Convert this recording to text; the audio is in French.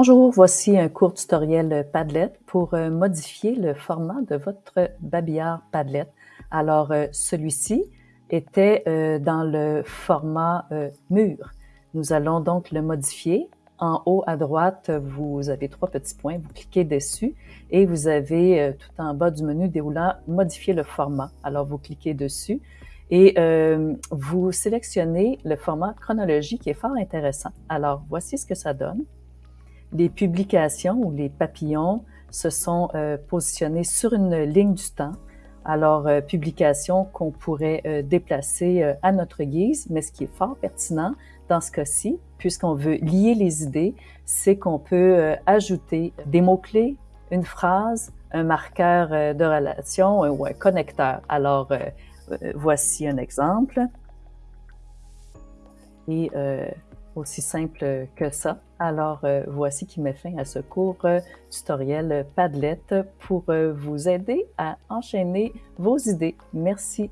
Bonjour, voici un court tutoriel Padlet pour euh, modifier le format de votre babillard Padlet. Alors, euh, celui-ci était euh, dans le format mur. Nous allons donc le modifier. En haut à droite, vous avez trois petits points, vous cliquez dessus et vous avez tout en bas du menu déroulant « Modifier le format ». Alors, vous cliquez dessus et vous sélectionnez le format chronologie qui est fort intéressant. Alors, voici ce que ça donne les publications ou les papillons se sont euh, positionnés sur une ligne du temps. Alors, euh, publications qu'on pourrait euh, déplacer à notre guise, mais ce qui est fort pertinent dans ce cas-ci, puisqu'on veut lier les idées, c'est qu'on peut ajouter des mots-clés, une phrase, un marqueur de relation ou un connecteur. Alors, voici un exemple. Et aussi simple que ça. Alors, euh, voici qui met fin à ce court euh, tutoriel Padlet pour euh, vous aider à enchaîner vos idées. Merci.